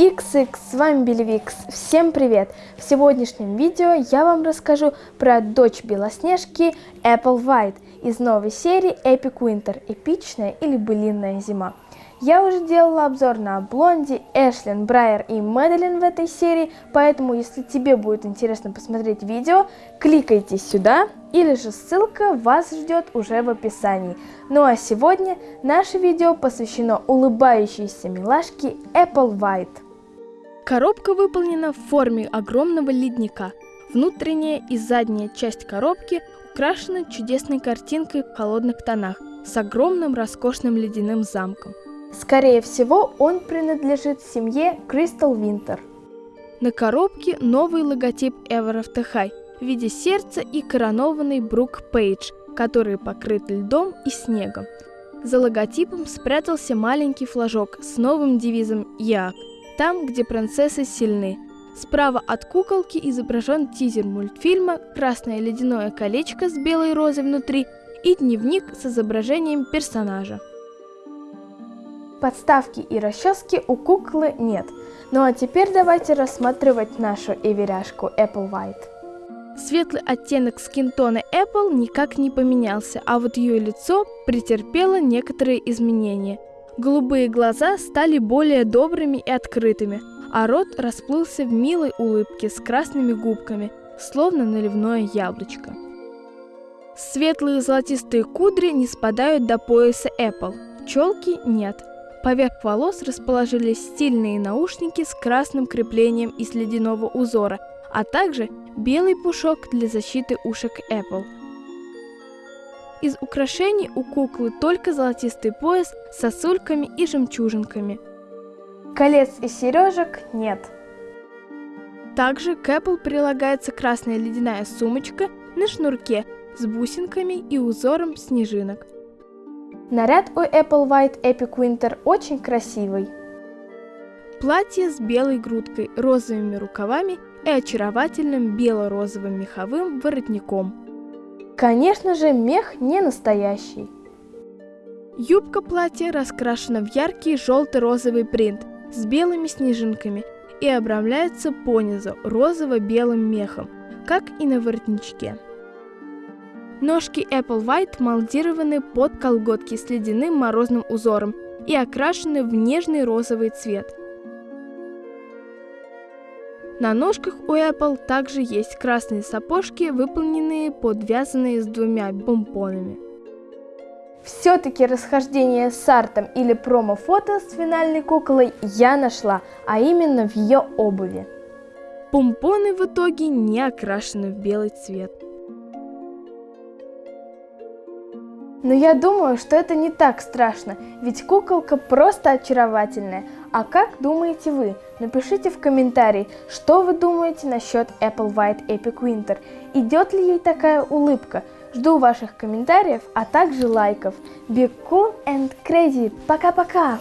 XX, с вами Белевикс. Всем привет! В сегодняшнем видео я вам расскажу про дочь Белоснежки Apple White из новой серии Epic Winter, эпичная или былинная зима. Я уже делала обзор на Блонди, Эшлин, Брайер и Мэдалин в этой серии, поэтому если тебе будет интересно посмотреть видео, кликайте сюда, или же ссылка вас ждет уже в описании. Ну а сегодня наше видео посвящено улыбающейся милашке Apple White. Коробка выполнена в форме огромного ледника. Внутренняя и задняя часть коробки украшены чудесной картинкой в холодных тонах с огромным роскошным ледяным замком. Скорее всего, он принадлежит семье Crystal Winter. На коробке новый логотип High в виде сердца и коронованный Брук Пейдж, который покрыт льдом и снегом. За логотипом спрятался маленький флажок с новым девизом «Як», там, где принцессы сильны. Справа от куколки изображен тизер мультфильма «Красное ледяное колечко с белой розой внутри» и дневник с изображением персонажа. Подставки и расчески у куклы нет. Ну а теперь давайте рассматривать нашу эверяшку Apple White. Светлый оттенок скинтона Apple никак не поменялся, а вот ее лицо претерпело некоторые изменения. Голубые глаза стали более добрыми и открытыми, а рот расплылся в милой улыбке с красными губками, словно наливное яблочко. Светлые золотистые кудри не спадают до пояса Apple, челки нет – Поверх волос расположились стильные наушники с красным креплением из ледяного узора, а также белый пушок для защиты ушек Apple. Из украшений у куклы только золотистый пояс с сосульками и жемчужинками. Колец и сережек нет. Также к Apple прилагается красная ледяная сумочка на шнурке с бусинками и узором снежинок. Наряд у Apple White Epic Winter очень красивый. Платье с белой грудкой, розовыми рукавами и очаровательным бело-розовым меховым воротником. Конечно же, мех не настоящий. Юбка платья раскрашена в яркий желто-розовый принт с белыми снежинками и обрамляется понизу розово-белым мехом, как и на воротничке. Ножки Apple White молдированы под колготки с ледяным морозным узором и окрашены в нежный розовый цвет. На ножках у Apple также есть красные сапожки, выполненные подвязанные с двумя помпонами. Все-таки расхождение с артом или промо-фото с финальной куклой я нашла, а именно в ее обуви. Помпоны в итоге не окрашены в белый цвет. Но я думаю, что это не так страшно, ведь куколка просто очаровательная. А как думаете вы? Напишите в комментарии, что вы думаете насчет Apple White Epic Winter. Идет ли ей такая улыбка? Жду ваших комментариев, а также лайков. Be cool and crazy. Пока-пока!